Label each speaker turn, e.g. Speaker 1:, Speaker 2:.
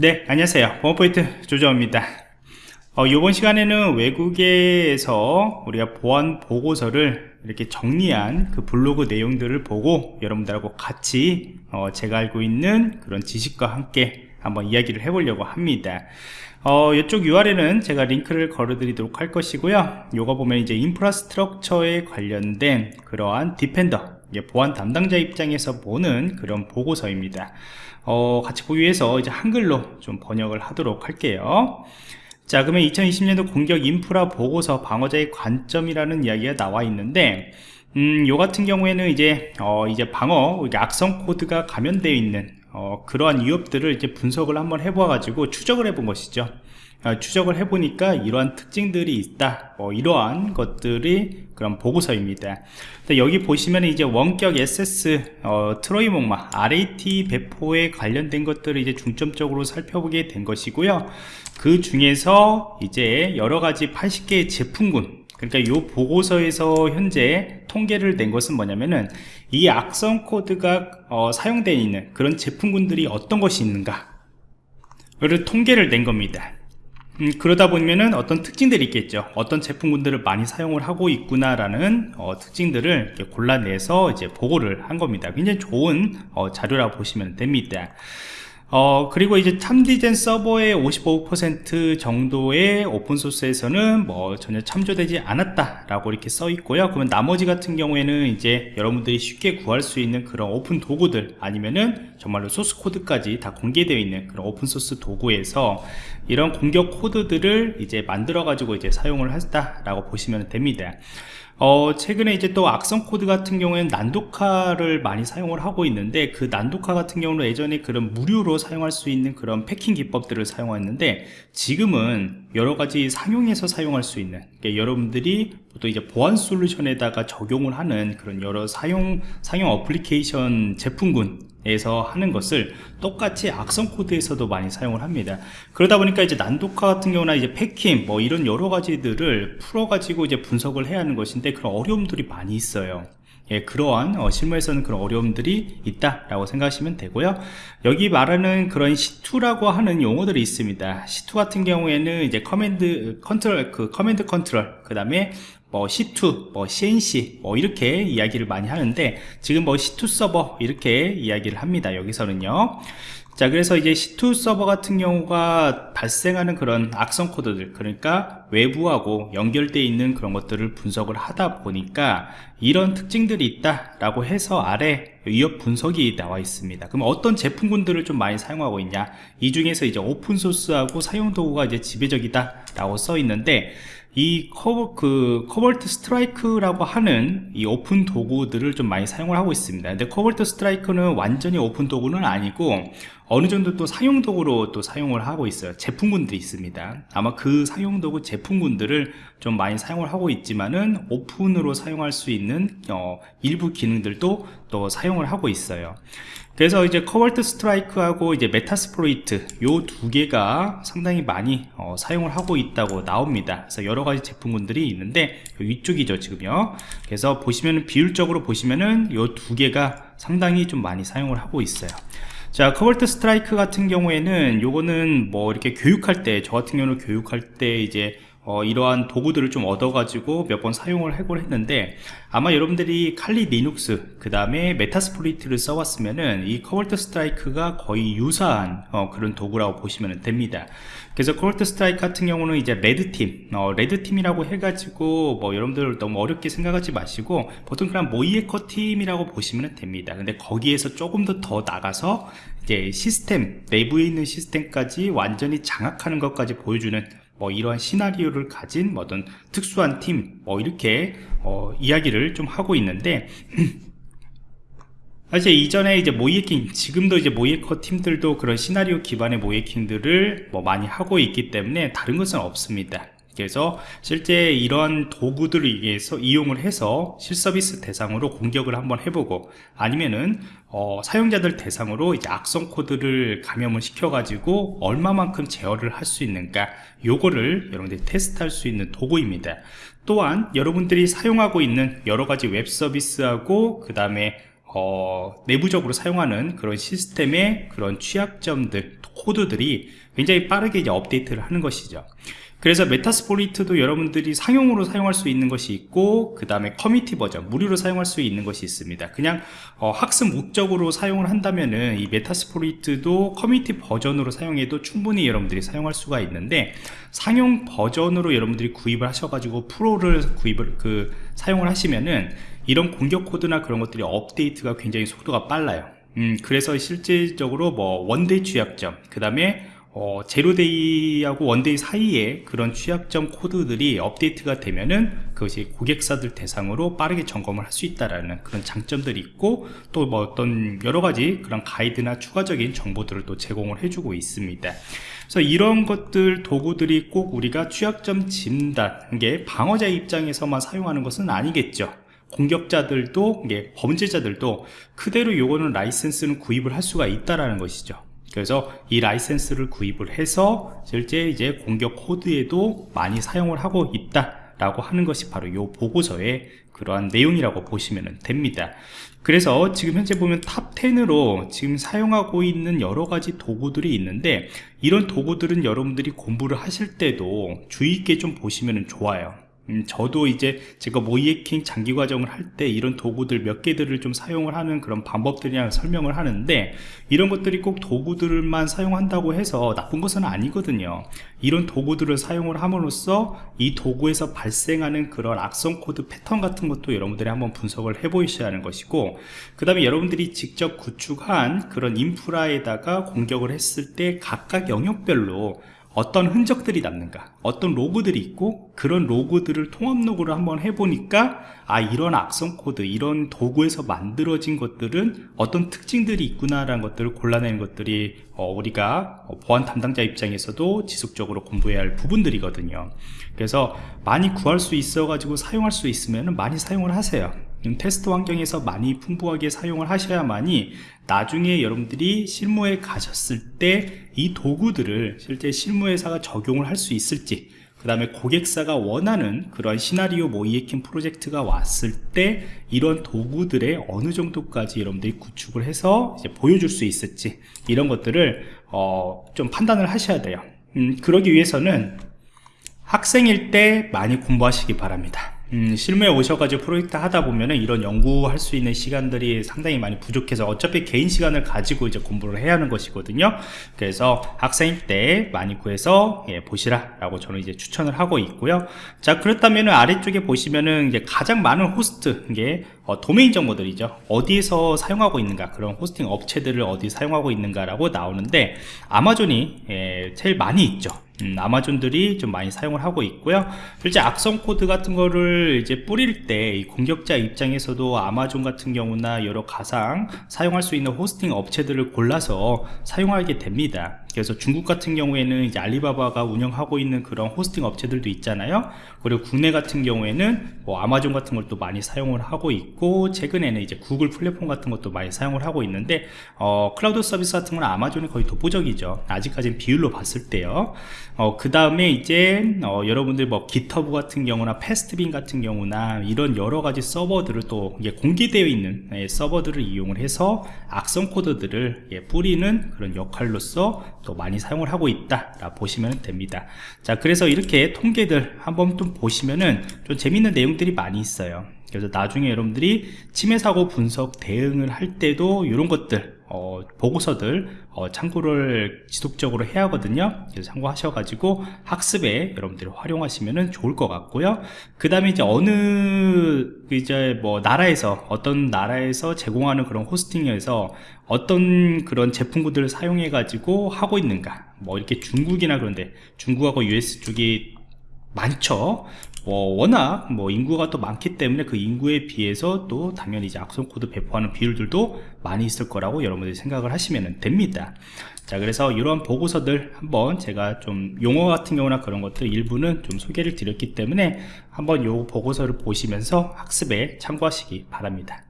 Speaker 1: 네 안녕하세요. 보안포인트 조정입니다. 어, 이번 시간에는 외국에서 우리가 보안 보고서를 이렇게 정리한 그 블로그 내용들을 보고 여러분들하고 같이 어, 제가 알고 있는 그런 지식과 함께 한번 이야기를 해보려고 합니다. 어, 이쪽 URL은 제가 링크를 걸어 드리도록 할 것이고요. 요거 보면 이제 인프라스트럭처에 관련된 그러한 디펜더 보안 담당자 입장에서 보는 그런 보고서입니다. 어, 같이 보기 위해서 이제 한글로 좀 번역을 하도록 할게요. 자 그러면 2020년도 공격 인프라 보고서 방어자의 관점이라는 이야기가 나와 있는데 음, 요 같은 경우에는 이제 어, 이제 방어 악성 코드가 감염되어 있는 어, 그러한 위협들을 이제 분석을 한번 해보아 가지고 추적을 해본 것이죠. 어, 추적을 해보니까 이러한 특징들이 있다. 뭐 이러한 것들이 그런 보고서입니다. 여기 보시면 이제 원격 SS 어, 트로이 목마 RAT 배포에 관련된 것들을 이제 중점적으로 살펴보게 된 것이고요. 그 중에서 이제 여러가지 80개의 제품군 그러니까 이 보고서에서 현재 통계를 낸 것은 뭐냐면은 이 악성 코드가 어, 사용되어 있는 그런 제품군들이 어떤 것이 있는가 를 통계를 낸 겁니다 음, 그러다 보면은 어떤 특징들이 있겠죠. 어떤 제품군들을 많이 사용을 하고 있구나 라는 어, 특징들을 골라내서 이제 보고를 한 겁니다. 굉장히 좋은 어, 자료라고 보시면 됩니다 어, 그리고 이제 참디젠 서버의 55% 정도의 open source에서는 뭐 전혀 참조되지 않았다라고 이렇게 써 있고요. 그러면 나머지 같은 경우에는 이제 여러분들이 쉽게 구할 수 있는 그런 오픈 도구들 아니면은 정말로 소스 코드까지 다 공개되어 있는 그런 open source 도구에서 이런 공격 코드들을 이제 만들어 가지고 이제 사용을 했다라고 보시면 됩니다. 어, 최근에 이제 또 악성 코드 같은 경우에는 난독화를 많이 사용을 하고 있는데 그 난독화 같은 경우는 예전에 그런 무료로 사용할 수 있는 그런 packing 기법들을 사용했는데 지금은 여러 가지 상용해서 사용할 수 있는 그러니까 여러분들이 또 이제 보안 솔루션에다가 적용을 하는 그런 여러 사용 상용 어플리케이션 제품군 에서 하는 것을 똑같이 악성 코드에서도 많이 사용을 합니다. 그러다 보니까 이제 난독화 같은 경우나 이제 packing 뭐 이런 여러 가지들을 풀어 가지고 이제 분석을 해야 하는 것인데 그런 어려움들이 많이 있어요 예, 그러한 어, 실무에서는 그런 어려움들이 있다라고 생각하시면 되고요. 여기 말하는 그런 C2라고 하는 용어들이 있습니다. C2 같은 경우에는 이제 command control, 그 command control, 그 다음에 뭐 C2, 뭐 C&C 뭐 이렇게 이야기를 많이 하는데 지금 뭐 C2 서버 이렇게 이야기를 합니다 여기서는요. 자 그래서 이제 C2 서버 같은 경우가 발생하는 그런 악성 코드들 그러니까 외부하고 연결되어 있는 그런 것들을 분석을 하다 보니까 이런 특징들이 있다 라고 해서 아래 위협 분석이 나와 있습니다. 그럼 어떤 제품군들을 좀 많이 사용하고 있냐? 이 중에서 이제 open source하고 상용 도구가 이제 지배적이다 라고 써 있는데 이 커버, 그, Cobalt Strike라고 하는 이 오픈 도구들을 좀 많이 사용을 하고 있습니다. 근데 Cobalt Strike는 완전히 오픈 도구는 아니고 어느 정도 또 상용 도구로 또 사용을 하고 있어요. 제품군들이 있습니다. 아마 그 상용 도구 제품군들을 좀 많이 사용을 하고 있지만은 오픈으로 사용할 수 있는 어, 일부 기능들도 또 사용을 하고 있어요. 그래서 이제 Cobalt Strike하고 이제 Metasploit 요 두 개가 상당히 많이 어, 사용을 하고 있다고 나옵니다. 그래서 여러 가지 제품군들이 있는데 위쪽이죠 지금요. 그래서 보시면은 비율적으로 보시면은 요 두 개가 상당히 좀 많이 사용을 하고 있어요. 자 Cobalt Strike 같은 경우에는 요거는 뭐 이렇게 교육할 때 저 같은 경우는 교육할 때 이제 어, 이러한 도구들을 좀 얻어가지고 몇 번 사용을 해보고 했는데 아마 여러분들이 Kali Linux 그 다음에 Metasploit를 써왔으면은 이 Cobalt Strike가 거의 유사한 어, 그런 도구라고 보시면 됩니다. 그래서 Cobalt Strike 같은 경우는 이제 red team 어, red team이라고 해가지고 뭐 여러분들 너무 어렵게 생각하지 마시고 보통 그냥 모의해커 팀이라고 보시면 됩니다. 근데 거기에서 조금 더 더 나가서 이제 시스템 내부에 있는 시스템까지 완전히 장악하는 것까지 보여주는 뭐 이러한 시나리오를 가진 뭐 어떤 특수한 팀 뭐 이렇게 어, 이야기를 좀 하고 있는데 사실 이전에 이제 모이에킹 지금도 이제 모이에커 팀들도 그런 시나리오 기반의 모이에킹들을 뭐 많이 하고 있기 때문에 다른 것은 없습니다 그래서 실제 이런 도구들을 위해서 이용을 해서 실서비스 대상으로 공격을 한번 해보고 아니면은 어, 사용자들 대상으로 이제 악성 코드를 감염을 시켜가지고 얼마만큼 제어를 할 수 있는가 요거를 여러분들이 테스트할 수 있는 도구입니다. 또한 여러분들이 사용하고 있는 여러가지 웹 서비스하고 그 다음에 어, 내부적으로 사용하는 그런 시스템의 그런 취약점들 코드들이 굉장히 빠르게 이제 업데이트를 하는 것이죠 그래서 Metasploit도 여러분들이 상용으로 사용할 수 있는 것이 있고 그 다음에 커미티 버전 무료로 사용할 수 있는 것이 있습니다. 그냥 어, 학습 목적으로 사용을 한다면은 이 Metasploit도 community 버전으로 사용해도 충분히 여러분들이 사용할 수가 있는데 상용 버전으로 여러분들이 구입을 하셔가지고 프로를 구입을 그 사용을 하시면은 이런 공격 코드나 그런 것들이 업데이트가 굉장히 속도가 빨라요. 음, 그래서 실질적으로 뭐 one-day 취약점 그 다음에 어, zero-day하고 one-day 사이에 그런 취약점 코드들이 업데이트가 되면은 그것이 고객사들 대상으로 빠르게 점검을 할 수 있다라는 그런 장점들이 있고 또 뭐 어떤 여러 가지 그런 가이드나 추가적인 정보들을 또 제공을 해주고 있습니다. 그래서 이런 것들 도구들이 꼭 우리가 취약점 진단 게 방어자 입장에서만 사용하는 것은 아니겠죠. 공격자들도 범죄자들도 그대로 요거는 라이센스는 구입을 할 수가 있다라는 것이죠. 그래서 이 라이센스를 구입을 해서 실제 이제 공격 코드에도 많이 사용을 하고 있다 라고 하는 것이 바로 이 보고서의 그러한 내용이라고 보시면 됩니다. 그래서 지금 현재 보면 top 10으로 지금 사용하고 있는 여러 가지 도구들이 있는데 이런 도구들은 여러분들이 공부를 하실 때도 주의 있게 좀 보시면 좋아요 음, 저도 이제 제가 모의해킹 장기 과정을 할 때 이런 도구들 몇 개들을 좀 사용을 하는 그런 방법들이랑 설명을 하는데 이런 것들이 꼭 도구들만 사용한다고 해서 나쁜 것은 아니거든요. 이런 도구들을 사용을 함으로써 이 도구에서 발생하는 그런 악성 코드 패턴 같은 것도 여러분들이 한번 분석을 해 보셔야 하는 것이고 그 다음에 여러분들이 직접 구축한 그런 인프라에다가 공격을 했을 때 각각 영역별로 어떤 흔적들이 남는가 어떤 로그들이 있고 그런 로그들을 통합 로그를 한번 해보니까 아 이런 악성 코드 이런 도구에서 만들어진 것들은 어떤 특징들이 있구나 라는 것들을 골라내는 것들이 어, 우리가 보안 담당자 입장에서도 지속적으로 공부해야 할 부분들이거든요. 그래서 많이 구할 수 있어 가지고 사용할 수 있으면 많이 사용을 하세요. 테스트 환경에서 많이 풍부하게 사용을 하셔야만이 나중에 여러분들이 실무에 가셨을 때 이 도구들을 실제 실무회사가 적용을 할 수 있을지 그 다음에 고객사가 원하는 그런 시나리오 모이에킹 프로젝트가 왔을 때 이런 도구들의 어느 정도까지 여러분들이 구축을 해서 보여줄 수 있을지 이런 것들을 어, 좀 판단을 하셔야 돼요. 음, 그러기 위해서는 학생일 때 많이 공부하시기 바랍니다 음, 실무에 오셔가지고 프로젝트 하다 보면은 이런 연구할 수 있는 시간들이 상당히 많이 부족해서 어차피 개인 시간을 가지고 이제 공부를 해야 하는 것이거든요. 그래서 학생일 때 많이 구해서 예, 보시라 라고 저는 이제 추천을 하고 있고요. 자, 그렇다면은 아래쪽에 보시면은 이제 가장 많은 호스트, 이게 어, 도메인 정보들이죠. 어디에서 사용하고 있는가, 그런 호스팅 업체들을 어디 사용하고 있는가 라고 나오는데 아마존이 예, 제일 많이 있죠. 음, 아마존들이 좀 많이 사용을 하고 있고요. 실제 악성 코드 같은 거를 이제 뿌릴 때이 공격자 입장에서도 아마존 같은 경우나 여러 가상 사용할 수 있는 호스팅 업체들을 골라서 사용하게 됩니다 그래서 중국 같은 경우에는 이제 알리바바가 운영하고 있는 그런 호스팅 업체들도 있잖아요. 그리고 국내 같은 경우에는 뭐 아마존 같은 것도 많이 사용을 하고 있고 최근에는 이제 구글 플랫폼 같은 것도 많이 사용을 하고 있는데 어, 클라우드 서비스 같은 건 아마존이 거의 독보적이죠. 아직까지는 비율로 봤을 때요. 어, 그 다음에 이제 어, 여러분들 뭐 GitHub 같은 경우나 Pastebin 같은 경우나 이런 여러 가지 서버들을 또 이게 공개되어 있는 예, 서버들을 이용을 해서 악성 코드들을 예, 뿌리는 그런 역할로서 또 많이 사용을 하고 있다 라 보시면 됩니다. 자 그래서 이렇게 통계들 한번 좀 보시면은 좀 재밌는 내용들이 많이 있어요. 그래서 나중에 여러분들이 침해 사고 분석 대응을 할 때도 이런 것들 어, 보고서들 어, 참고를 지속적으로 해야 하거든요. 그래서 참고하셔 가지고 학습에 여러분들이 활용하시면 좋을 것 같고요. 그 다음에 이제 어느 이제 뭐 나라에서 어떤 나라에서 제공하는 그런 호스팅에서 어떤 그런 제품군들을 사용해 가지고 하고 있는가? 뭐 이렇게 중국이나 그런데 중국하고 US 쪽이 많죠. 어, 워낙 뭐 인구가 또 많기 때문에 그 인구에 비해서 또 당연히 이제 악성 코드 배포하는 비율들도 많이 있을 거라고 여러분들이 생각을 하시면 됩니다. 자 그래서 이런 보고서들 한번 제가 좀 용어 같은 경우나 그런 것들 일부는 좀 소개를 드렸기 때문에 한번 요 보고서를 보시면서 학습에 참고하시기 바랍니다